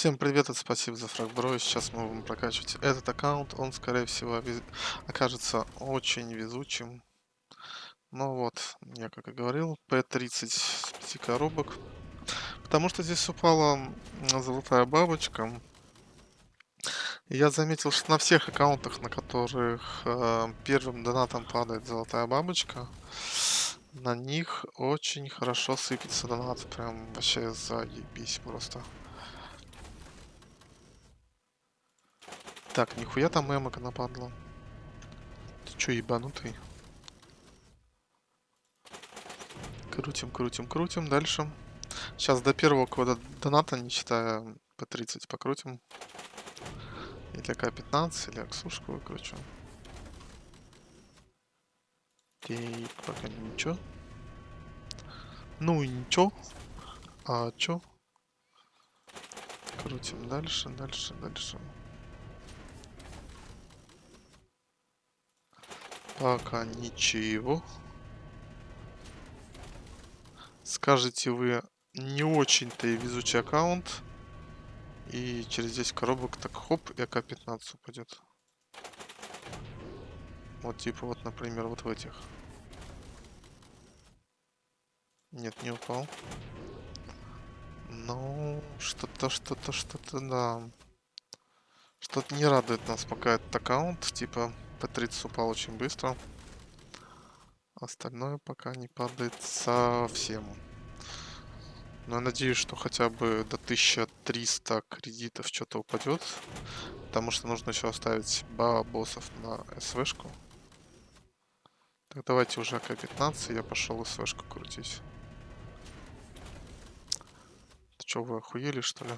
Всем привет и спасибо за фрагбро. Сейчас мы будем прокачивать этот аккаунт. Он, скорее всего, окажется очень везучим. Ну вот, я как и говорил, P30 с 5 коробок. Потому что здесь упала золотая бабочка. Я заметил, что на всех аккаунтах, на которых э, первым донатом падает золотая бабочка, на них очень хорошо сыпется донат. Прям вообще заебись просто. Так, нихуя там эмока нападло. Ты чё, ебанутый? Крутим, крутим, крутим. Дальше. Сейчас до первого кода доната, не считая P30, покрутим. Или К-15, или Аксушку выкручу. Окей, пока ничего. Ну и ничего. А чё? Крутим дальше, дальше, дальше. Пока ничего. Скажете вы, не очень-то и везучий аккаунт. И через 10 коробок так хоп, и АК-15 упадет. Вот типа вот, например, вот в этих. Нет, не упал. Ну, что-то, что-то, что-то, да. Что-то не радует нас пока этот аккаунт. Типа, П-30 упал очень быстро. Остальное пока не падает совсем. Но я надеюсь, что хотя бы до 1300 кредитов что-то упадет. Потому что нужно еще оставить два боссов на СВшку. Так, давайте уже АК-15, я пошел СВшку крутить. Ты что, вы охуели, что ли?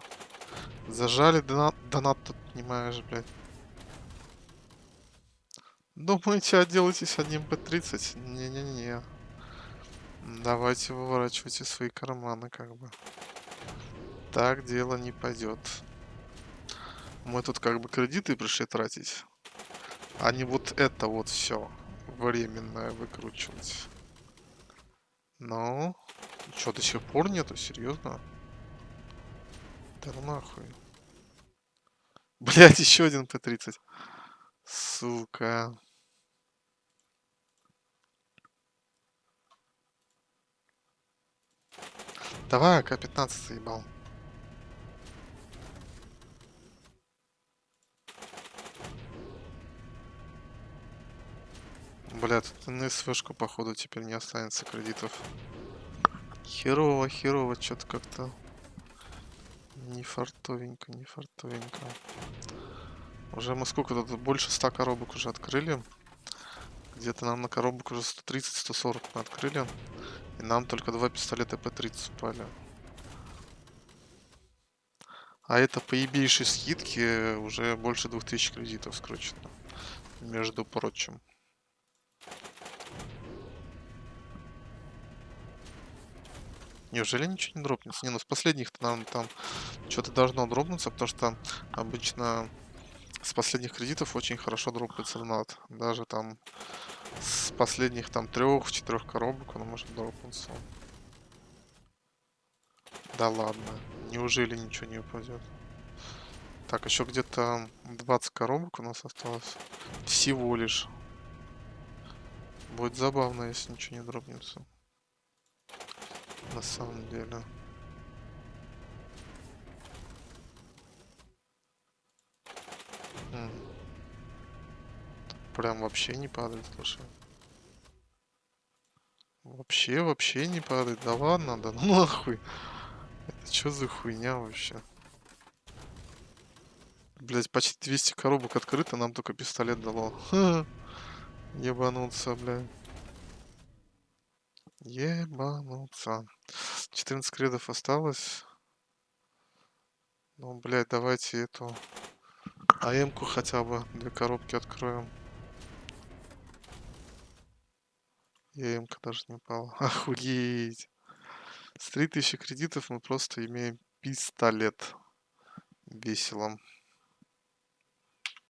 Зажали донат, донат тут, понимаешь, блядь. Думаете, отделаетесь одним P30? Не-не-не. Давайте выворачивайте свои карманы, как бы. Так дело не пойдет. Мы тут как бы кредиты пришли тратить. А не вот это вот все временное выкручивать. Ну, что, до сих пор нету? Серьезно? Да нахуй. Блять, еще один П-30. Сука. Давай, АК-15 заебал. Бля, тут на СВшку, походу, теперь не останется кредитов. Херово, херово, что-то как-то не фартовенько, не фартовенько. Уже мы сколько тут? Больше 100 коробок уже открыли. Где-то нам на коробок уже 130-140 мы открыли. И нам только два пистолета П-30 упали. А это по скидке уже больше 2000 кредитов скручено. Между прочим. Неужели ничего не дропнется? Не, ну с последних-то нам там что-то должно дропнуться, потому что обычно с последних кредитов очень хорошо дропается донат. Даже там с последних там трех-четырех коробок он может дропнуться. Да ладно. Неужели ничего не упадет? Так, еще где-то 20 коробок у нас осталось. Всего лишь. Будет забавно, если ничего не дропнется. На самом деле. Прям вообще не падает, слушай. Вообще, вообще не падает. Да ладно, да ну нахуй. Это что за хуйня вообще? Блять, почти 200 коробок открыто, нам только пистолет дало. Ха. Ебануться, блядь. Ебануться. 14 кредов осталось. Ну, блядь, давайте эту АМ-ку хотя бы две коробки откроем. И АМ-ка даже не упала. Охуеть. С 3000 кредитов мы просто имеем пистолет. Весело.